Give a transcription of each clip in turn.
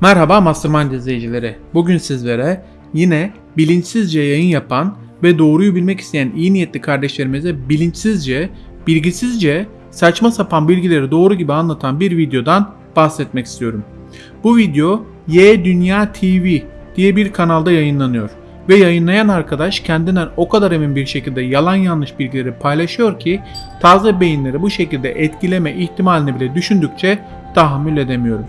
Merhaba Mastermind izleyicileri. Bugün sizlere yine bilinçsizce yayın yapan ve doğruyu bilmek isteyen iyi niyetli kardeşlerimize bilinçsizce, bilgisizce, saçma sapan bilgileri doğru gibi anlatan bir videodan bahsetmek istiyorum. Bu video Y Dünya TV diye bir kanalda yayınlanıyor ve yayınlayan arkadaş kendinden o kadar emin bir şekilde yalan yanlış bilgileri paylaşıyor ki taze beyinleri bu şekilde etkileme ihtimalini bile düşündükçe tahammül edemiyorum.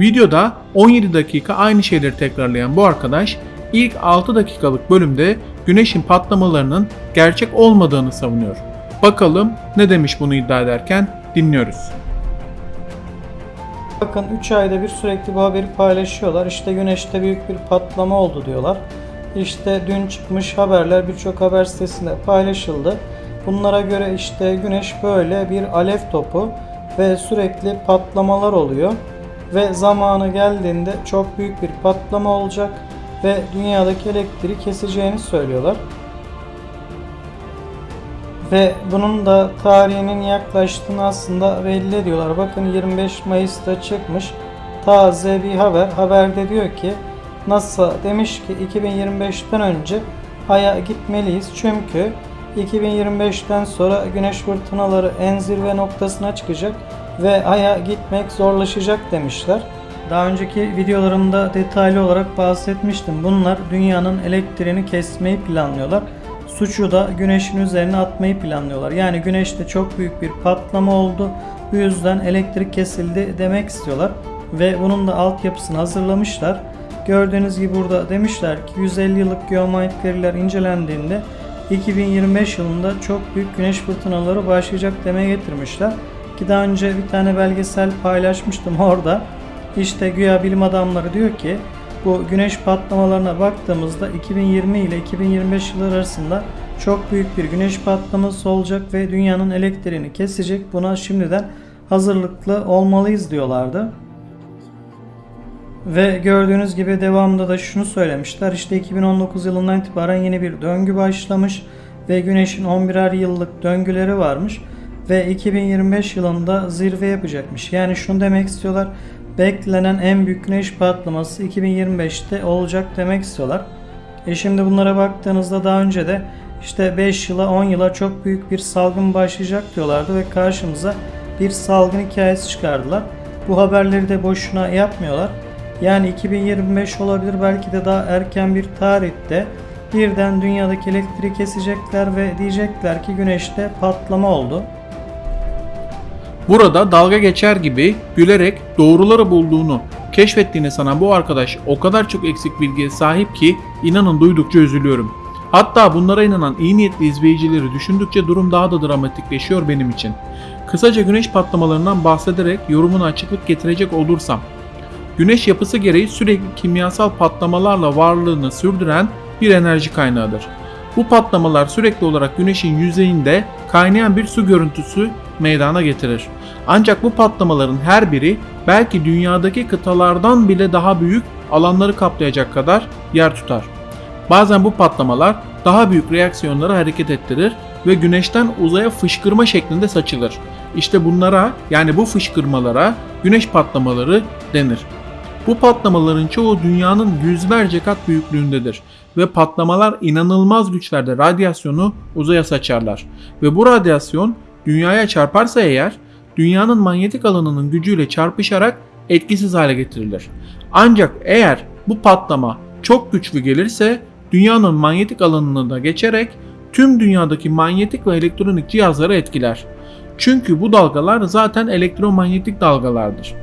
Videoda 17 dakika aynı şeyleri tekrarlayan bu arkadaş ilk 6 dakikalık bölümde güneşin patlamalarının gerçek olmadığını savunuyor. Bakalım ne demiş bunu iddia ederken dinliyoruz. Bakın 3 ayda bir sürekli bu haberi paylaşıyorlar. İşte güneşte büyük bir patlama oldu diyorlar. İşte dün çıkmış haberler birçok haber sitesinde paylaşıldı. Bunlara göre işte güneş böyle bir alev topu ve sürekli patlamalar oluyor. Ve zamanı geldiğinde çok büyük bir patlama olacak ve dünyadaki elektriği keseceğini söylüyorlar. Ve bunun da tarihinin yaklaştığını aslında belli ediyorlar. Bakın 25 Mayıs'ta çıkmış taze bir haber. Haberde diyor ki NASA demiş ki 2025'ten önce Ay'a gitmeliyiz. Çünkü 2025'ten sonra güneş fırtınaları en zirve noktasına çıkacak ve Ay'a gitmek zorlaşacak demişler. Daha önceki videolarımda detaylı olarak bahsetmiştim. Bunlar dünyanın elektriğini kesmeyi planlıyorlar. Suçu da güneşin üzerine atmayı planlıyorlar. Yani güneşte çok büyük bir patlama oldu. Bu yüzden elektrik kesildi demek istiyorlar. Ve bunun da altyapısını hazırlamışlar. Gördüğünüz gibi burada demişler ki 150 yıllık geomanyetik veriler incelendiğinde 2025 yılında çok büyük güneş fırtınaları başlayacak demeye getirmişler. Ki daha önce bir tane belgesel paylaşmıştım orada. İşte güya bilim adamları diyor ki bu güneş patlamalarına baktığımızda 2020 ile 2025 yılları arasında çok büyük bir güneş patlaması olacak ve dünyanın elektriğini kesecek. Buna şimdiden hazırlıklı olmalıyız diyorlardı. Ve gördüğünüz gibi devamında da şunu söylemişler. İşte 2019 yılından itibaren yeni bir döngü başlamış ve güneşin 11'er yıllık döngüleri varmış ve 2025 yılında zirve yapacakmış. Yani şunu demek istiyorlar. Beklenen en büyük güneş patlaması 2025'te olacak demek istiyorlar. E şimdi bunlara baktığınızda daha önce de işte 5 yıla 10 yıla çok büyük bir salgın başlayacak diyorlardı ve karşımıza bir salgın hikayesi çıkardılar. Bu haberleri de boşuna yapmıyorlar. Yani 2025 olabilir belki de daha erken bir tarihte birden dünyadaki elektriği kesecekler ve diyecekler ki güneşte patlama oldu. Burada dalga geçer gibi gülerek doğruları bulduğunu keşfettiğini sanan bu arkadaş o kadar çok eksik bilgiye sahip ki inanın duydukça üzülüyorum. Hatta bunlara inanan iyi niyetli izleyicileri düşündükçe durum daha da dramatikleşiyor benim için. Kısaca güneş patlamalarından bahsederek yorumuna açıklık getirecek olursam. Güneş yapısı gereği sürekli kimyasal patlamalarla varlığını sürdüren bir enerji kaynağıdır. Bu patlamalar sürekli olarak güneşin yüzeyinde kaynayan bir su görüntüsü meydana getirir. Ancak bu patlamaların her biri belki dünyadaki kıtalardan bile daha büyük alanları kaplayacak kadar yer tutar. Bazen bu patlamalar daha büyük reaksiyonları hareket ettirir ve güneşten uzaya fışkırma şeklinde saçılır. İşte bunlara yani bu fışkırmalara güneş patlamaları denir. Bu patlamaların çoğu dünyanın yüzlerce kat büyüklüğündedir ve patlamalar inanılmaz güçlerde radyasyonu uzaya saçarlar. Ve bu radyasyon dünyaya çarparsa eğer dünyanın manyetik alanının gücüyle çarpışarak etkisiz hale getirilir. Ancak eğer bu patlama çok güçlü gelirse dünyanın manyetik alanını da geçerek tüm dünyadaki manyetik ve elektronik cihazları etkiler. Çünkü bu dalgalar zaten elektromanyetik dalgalardır.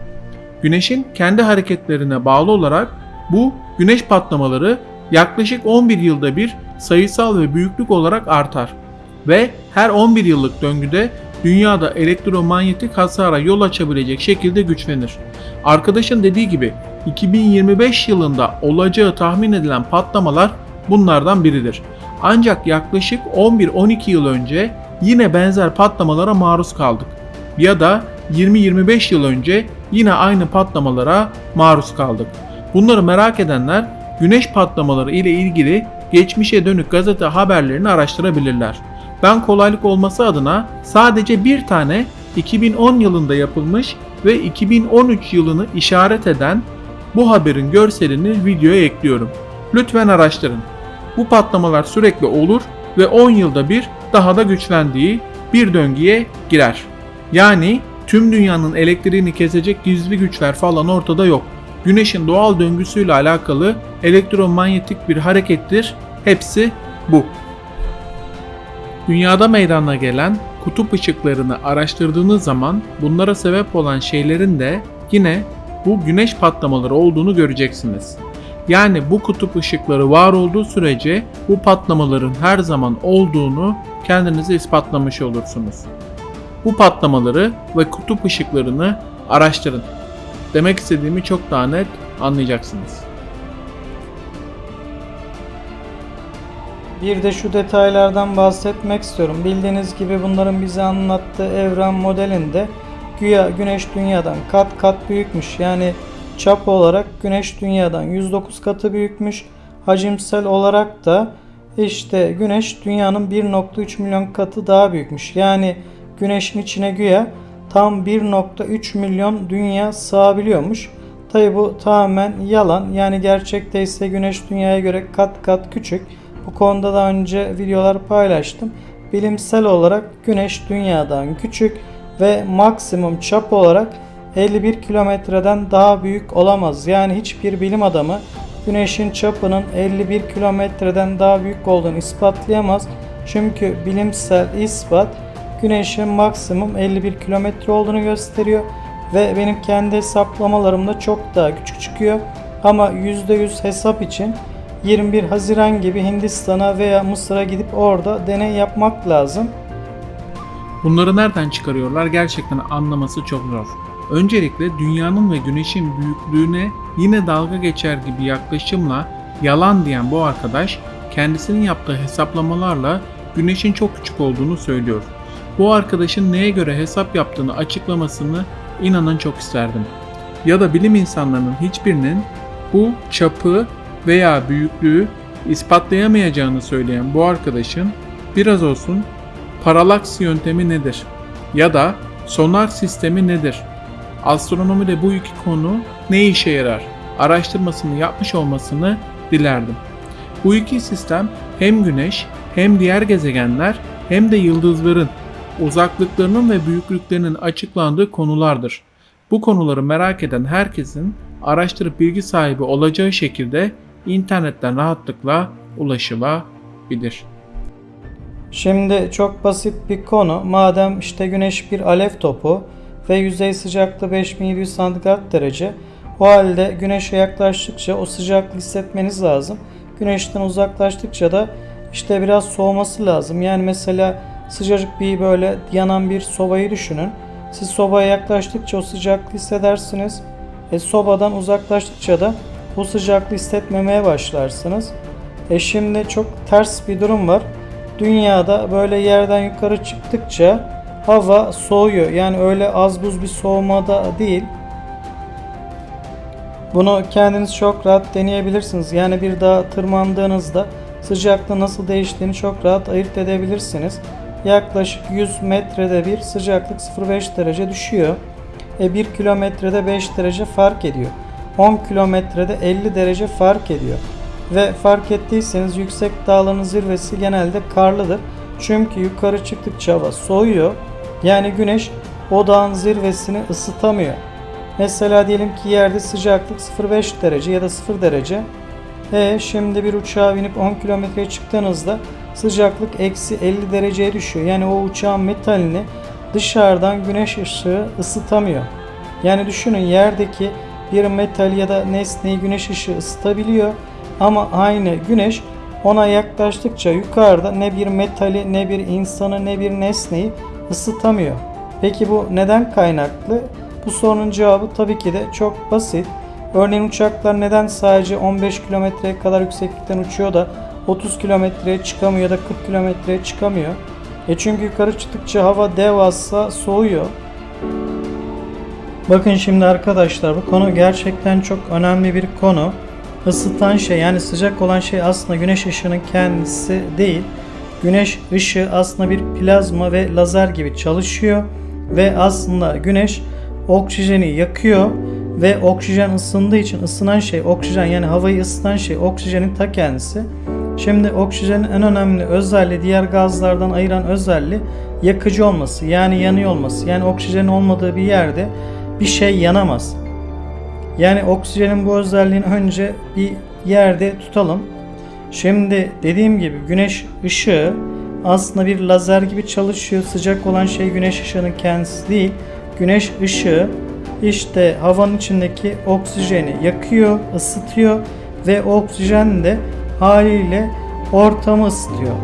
Güneşin kendi hareketlerine bağlı olarak bu güneş patlamaları yaklaşık 11 yılda bir sayısal ve büyüklük olarak artar ve her 11 yıllık döngüde dünyada elektromanyetik hasara yol açabilecek şekilde güçlenir. Arkadaşın dediği gibi 2025 yılında olacağı tahmin edilen patlamalar bunlardan biridir. Ancak yaklaşık 11-12 yıl önce yine benzer patlamalara maruz kaldık. Ya da 20-25 yıl önce yine aynı patlamalara maruz kaldık. Bunları merak edenler güneş patlamaları ile ilgili geçmişe dönük gazete haberlerini araştırabilirler. Ben kolaylık olması adına sadece bir tane 2010 yılında yapılmış ve 2013 yılını işaret eden Bu haberin görselini videoya ekliyorum. Lütfen araştırın. Bu patlamalar sürekli olur ve 10 yılda bir daha da güçlendiği bir döngüye girer. Yani tüm dünyanın elektriğini kesecek gizli güçler falan ortada yok. Güneşin doğal döngüsüyle alakalı elektromanyetik bir harekettir. Hepsi bu. Dünyada meydana gelen kutup ışıklarını araştırdığınız zaman bunlara sebep olan şeylerin de yine bu güneş patlamaları olduğunu göreceksiniz. Yani bu kutup ışıkları var olduğu sürece bu patlamaların her zaman olduğunu kendinize ispatlamış olursunuz. Bu patlamaları ve kutup ışıklarını araştırın. Demek istediğimi çok daha net anlayacaksınız. Bir de şu detaylardan bahsetmek istiyorum. Bildiğiniz gibi bunların bize anlattığı evren modelinde güya Güneş Dünya'dan kat kat büyükmüş. Yani çap olarak Güneş Dünya'dan 109 katı büyükmüş. Hacimsel olarak da işte Güneş Dünya'nın 1.3 milyon katı daha büyükmüş. Yani Güneş'in içine güya tam 1.3 milyon dünya sığabiliyormuş. Tabi bu tamamen yalan. Yani gerçekte ise Güneş Dünya'ya göre kat kat küçük. Bu konuda daha önce videolar paylaştım. Bilimsel olarak Güneş Dünya'dan küçük ve maksimum çap olarak 51 kilometreden daha büyük olamaz. Yani hiçbir bilim adamı Güneş'in çapının 51 kilometreden daha büyük olduğunu ispatlayamaz. Çünkü bilimsel ispat Güneş'in maksimum 51 kilometre olduğunu gösteriyor ve benim kendi hesaplamalarımda çok daha küçük çıkıyor. Ama %100 hesap için 21 Haziran gibi Hindistan'a veya Mısır'a gidip orada deney yapmak lazım. Bunları nereden çıkarıyorlar gerçekten anlaması çok zor. Öncelikle dünyanın ve güneşin büyüklüğüne yine dalga geçer gibi yaklaşımla yalan diyen bu arkadaş kendisinin yaptığı hesaplamalarla güneşin çok küçük olduğunu söylüyor. Bu arkadaşın neye göre hesap yaptığını açıklamasını inanın çok isterdim. Ya da bilim insanlarının hiçbirinin bu çapı veya büyüklüğü ispatlayamayacağını söyleyen bu arkadaşın biraz olsun paralaks yöntemi nedir? Ya da sonar sistemi nedir? Astronomide bu iki konu ne işe yarar? Araştırmasını yapmış olmasını dilerdim. Bu iki sistem hem Güneş hem diğer gezegenler hem de yıldızların uzaklıklarının ve büyüklüklerinin açıklandığı konulardır. Bu konuları merak eden herkesin araştırıp bilgi sahibi olacağı şekilde internetten rahatlıkla ulaşılabilir. Şimdi çok basit bir konu. Madem işte güneş bir alev topu ve yüzey sıcaklığı 5700 santigrat derece. O halde güneşe yaklaştıkça o sıcaklığı hissetmeniz lazım. Güneşten uzaklaştıkça da işte biraz soğuması lazım. Yani mesela sıcacık bir böyle yanan bir sobayı düşünün. Siz sobaya yaklaştıkça o sıcaklığı hissedersiniz. E, sobadan uzaklaştıkça da bu sıcaklığı hissetmemeye başlarsınız. E şimdi çok ters bir durum var. Dünyada böyle yerden yukarı çıktıkça hava soğuyor. Yani öyle az buz bir soğumada değil. Bunu kendiniz çok rahat deneyebilirsiniz. Yani bir dağa tırmandığınızda sıcaklığı nasıl değiştiğini çok rahat ayırt edebilirsiniz. Yaklaşık 100 metrede bir sıcaklık 0.5 derece düşüyor. E 1 kilometrede 5 derece fark ediyor. 10 kilometrede 50 derece fark ediyor. Ve fark ettiyseniz yüksek dağların zirvesi genelde karlıdır. Çünkü yukarı çıktıkça hava soğuyor. Yani güneş o dağın zirvesini ısıtamıyor. Mesela diyelim ki yerde sıcaklık 0.5 derece ya da 0 derece. E şimdi bir uçağa binip 10 kilometreye çıktığınızda sıcaklık eksi 50 dereceye düşüyor. Yani o uçağın metalini dışarıdan güneş ışığı ısıtamıyor. Yani düşünün yerdeki bir metal ya da nesneyi güneş ışığı ısıtabiliyor ama aynı güneş ona yaklaştıkça yukarıda ne bir metali ne bir insanı ne bir nesneyi ısıtamıyor. Peki bu neden kaynaklı? Bu sorunun cevabı tabii ki de çok basit. Örneğin uçaklar neden sadece 15 kilometreye kadar yükseklikten uçuyor da 30 kilometreye çıkamıyor ya da 40 kilometreye çıkamıyor? E çünkü yukarı çıktıkça hava devasa soğuyor. Bakın şimdi arkadaşlar bu konu gerçekten çok önemli bir konu. Isıtan şey yani sıcak olan şey aslında güneş ışığının kendisi değil. Güneş ışığı aslında bir plazma ve lazer gibi çalışıyor ve aslında güneş oksijeni yakıyor ve oksijen ısındığı için ısınan şey oksijen yani havayı ısıtan şey oksijenin ta kendisi. Şimdi oksijenin en önemli özelliği diğer gazlardan ayıran özelliği yakıcı olması yani yanıyor olması. Yani oksijenin olmadığı bir yerde bir şey yanamaz. Yani oksijenin bu özelliğini önce bir yerde tutalım. Şimdi dediğim gibi güneş ışığı aslında bir lazer gibi çalışıyor. Sıcak olan şey güneş ışığının kendisi değil. Güneş ışığı işte havanın içindeki oksijeni yakıyor, ısıtıyor ve oksijen de haliyle ortamı ısıtıyor.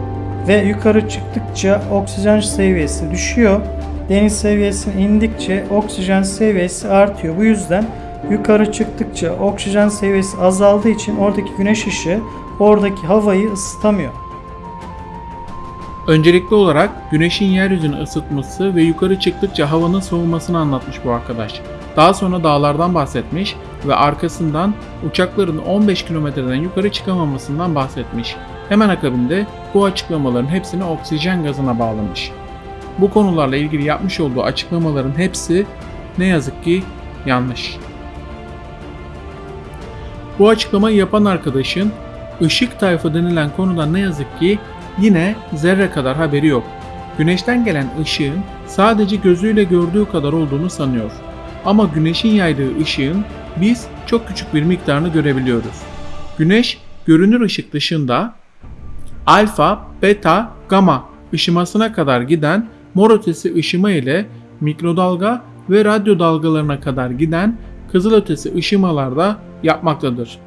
Ve yukarı çıktıkça oksijen seviyesi düşüyor. Deniz seviyesine indikçe oksijen seviyesi artıyor. Bu yüzden yukarı çıktıkça oksijen seviyesi azaldığı için oradaki güneş ışığı oradaki havayı ısıtamıyor. Öncelikli olarak güneşin yeryüzünü ısıtması ve yukarı çıktıkça havanın soğumasını anlatmış bu arkadaş. Daha sonra dağlardan bahsetmiş ve arkasından uçakların 15 kilometreden yukarı çıkamamasından bahsetmiş. Hemen akabinde bu açıklamaların hepsini oksijen gazına bağlamış. Bu konularla ilgili yapmış olduğu açıklamaların hepsi ne yazık ki yanlış. Bu açıklamayı yapan arkadaşın ışık tayfı denilen konudan ne yazık ki yine zerre kadar haberi yok. Güneşten gelen ışığın sadece gözüyle gördüğü kadar olduğunu sanıyor. Ama güneşin yaydığı ışığın biz çok küçük bir miktarını görebiliyoruz. Güneş görünür ışık dışında alfa, beta, gamma ışımasına kadar giden mor ötesi ışıma ile mikrodalga ve radyo dalgalarına kadar giden kızılötesi ışımalarda yapmaktadır.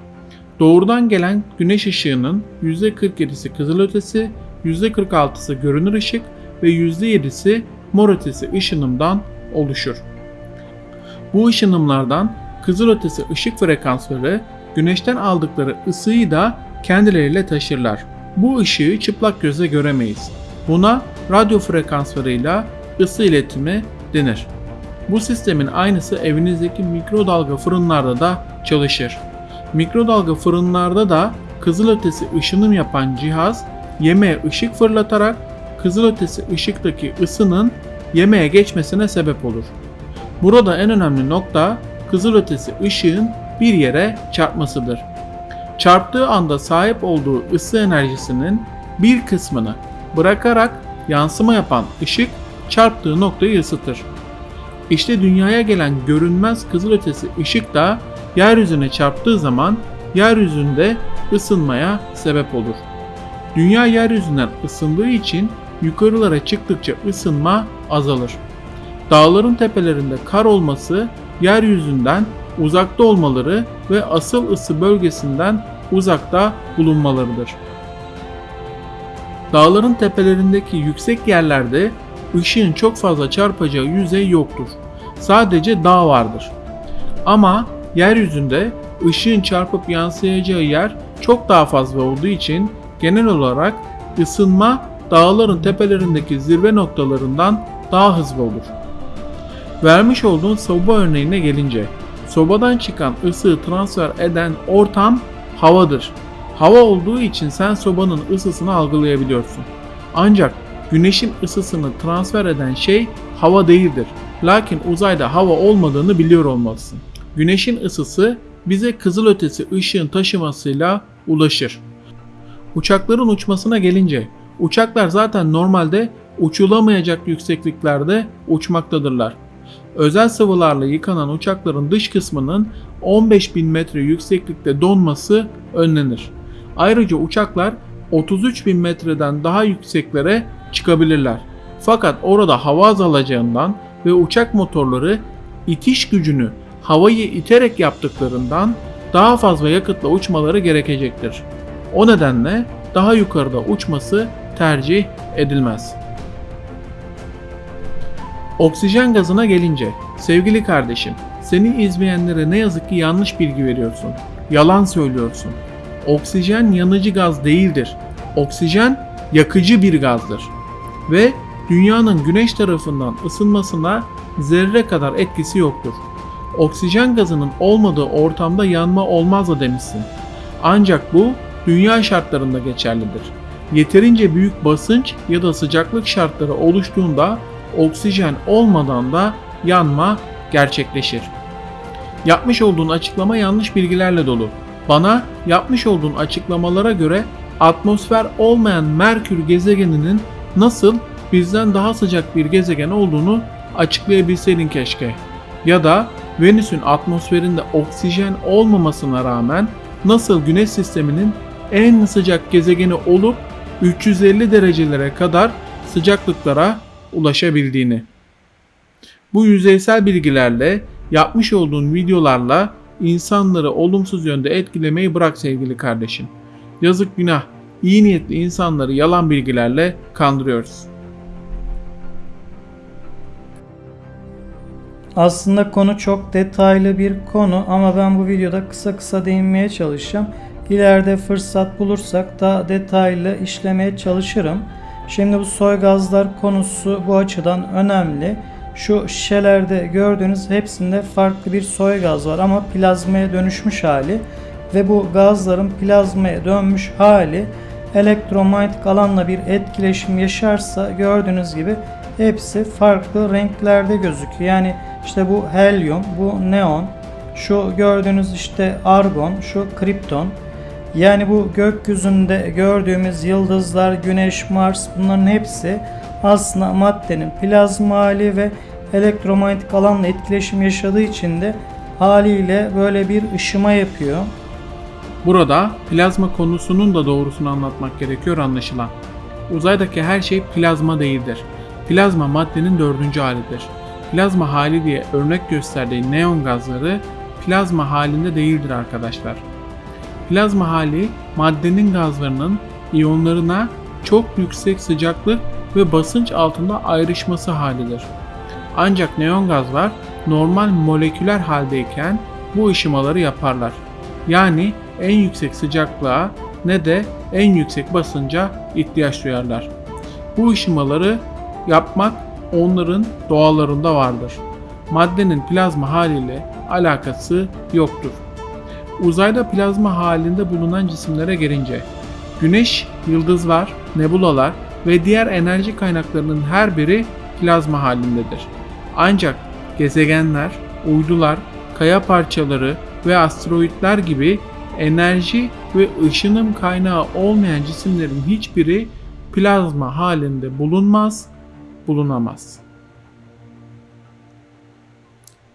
Doğrudan gelen güneş ışığının %47'si kızılötesi, %46'sı görünür ışık ve %7'si mor ötesi ışınımdan oluşur. Bu ışınımlardan kızılötesi ışık frekansları güneşten aldıkları ısıyı da kendileriyle taşırlar. Bu ışığı çıplak gözle göremeyiz. Buna radyo frekanslarıyla ısı iletimi denir. Bu sistemin aynısı evinizdeki mikrodalga fırınlarda da çalışır. Mikrodalga fırınlarda da kızılötesi ışınım yapan cihaz yemeğe ışık fırlatarak kızılötesi ışıktaki ısının yemeğe geçmesine sebep olur. Burada en önemli nokta kızılötesi ışığın bir yere çarpmasıdır. Çarptığı anda sahip olduğu ısı enerjisinin bir kısmını bırakarak yansıma yapan ışık çarptığı noktayı ısıtır. İşte dünyaya gelen görünmez kızılötesi ışık da yeryüzüne çarptığı zaman yeryüzünde ısınmaya sebep olur. Dünya yeryüzünden ısındığı için yukarılara çıktıkça ısınma azalır. Dağların tepelerinde kar olması yeryüzünden uzakta olmaları ve asıl ısı bölgesinden uzakta bulunmalarıdır. Dağların tepelerindeki yüksek yerlerde ışığın çok fazla çarpacağı yüzey yoktur. Sadece dağ vardır. Ama yeryüzünde ışığın çarpıp yansıyacağı yer çok daha fazla olduğu için genel olarak ısınma dağların tepelerindeki zirve noktalarından daha hızlı olur. Vermiş olduğun soba örneğine gelince, sobadan çıkan ısığı transfer eden ortam havadır. Hava olduğu için sen sobanın ısısını algılayabiliyorsun. Ancak güneşin ısısını transfer eden şey hava değildir. Lakin uzayda hava olmadığını biliyor olmalısın. Güneşin ısısı bize kızılötesi ışığın taşımasıyla ulaşır. Uçakların uçmasına gelince, uçaklar zaten normalde uçulamayacak yüksekliklerde uçmaktadırlar. Özel sıvılarla yıkanan uçakların dış kısmının 15.000 metre yükseklikte donması önlenir. Ayrıca uçaklar 33.000 metreden daha yükseklere çıkabilirler. Fakat orada hava azalacağından ve uçak motorları itiş gücünü havayı iterek yaptıklarından daha fazla yakıtla uçmaları gerekecektir. O nedenle daha yukarıda uçması tercih edilmez. Oksijen gazına gelince, sevgili kardeşim, seni izleyenlere ne yazık ki yanlış bilgi veriyorsun. Yalan söylüyorsun. Oksijen yanıcı gaz değildir. Oksijen yakıcı bir gazdır. Ve dünyanın güneş tarafından ısınmasına zerre kadar etkisi yoktur. Oksijen gazının olmadığı ortamda yanma olmaz da demişsin. Ancak bu dünya şartlarında geçerlidir. Yeterince büyük basınç ya da sıcaklık şartları oluştuğunda oksijen olmadan da yanma gerçekleşir. Yapmış olduğun açıklama yanlış bilgilerle dolu. Bana yapmış olduğun açıklamalara göre atmosfer olmayan Merkür gezegeninin nasıl bizden daha sıcak bir gezegen olduğunu açıklayabilseydin keşke. Ya da Venüs'ün atmosferinde oksijen olmamasına rağmen nasıl Güneş sisteminin en sıcak gezegeni olup 350 derecelere kadar sıcaklıklara ulaşabildiğini. Bu yüzeysel bilgilerle yapmış olduğun videolarla insanları olumsuz yönde etkilemeyi bırak sevgili kardeşim. Yazık günah. İyi niyetli insanları yalan bilgilerle kandırıyoruz. Aslında konu çok detaylı bir konu ama ben bu videoda kısa kısa değinmeye çalışacağım. İleride fırsat bulursak daha detaylı işlemeye çalışırım. Şimdi bu soy gazlar konusu bu açıdan önemli. Şu şişelerde gördüğünüz hepsinde farklı bir soy gaz var ama plazmaya dönüşmüş hali ve bu gazların plazmaya dönmüş hali elektromanyetik alanla bir etkileşim yaşarsa gördüğünüz gibi hepsi farklı renklerde gözüküyor. Yani işte bu helyum, bu neon, şu gördüğünüz işte argon, şu kripton. Yani bu gökyüzünde gördüğümüz yıldızlar, güneş, Mars bunların hepsi aslında maddenin plazma hali ve elektromanyetik alanla etkileşim yaşadığı için de haliyle böyle bir ışıma yapıyor. Burada plazma konusunun da doğrusunu anlatmak gerekiyor anlaşılan. Uzaydaki her şey plazma değildir. Plazma maddenin dördüncü halidir. Plazma hali diye örnek gösterdiği neon gazları plazma halinde değildir arkadaşlar. Plazma hali maddenin gazlarının iyonlarına çok yüksek sıcaklık ve basınç altında ayrışması halidir. Ancak neon gazlar normal moleküler haldeyken bu ışımaları yaparlar. Yani en yüksek sıcaklığa ne de en yüksek basınca ihtiyaç duyarlar. Bu ışımaları yapmak onların doğalarında vardır. Maddenin plazma haliyle alakası yoktur. Uzayda plazma halinde bulunan cisimlere gelince, Güneş, yıldızlar, nebulalar ve diğer enerji kaynaklarının her biri plazma halindedir. Ancak gezegenler, uydular, kaya parçaları ve asteroitler gibi enerji ve ışınım kaynağı olmayan cisimlerin hiçbiri plazma halinde bulunmaz, bulunamaz.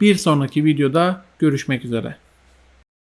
Bir sonraki videoda görüşmek üzere.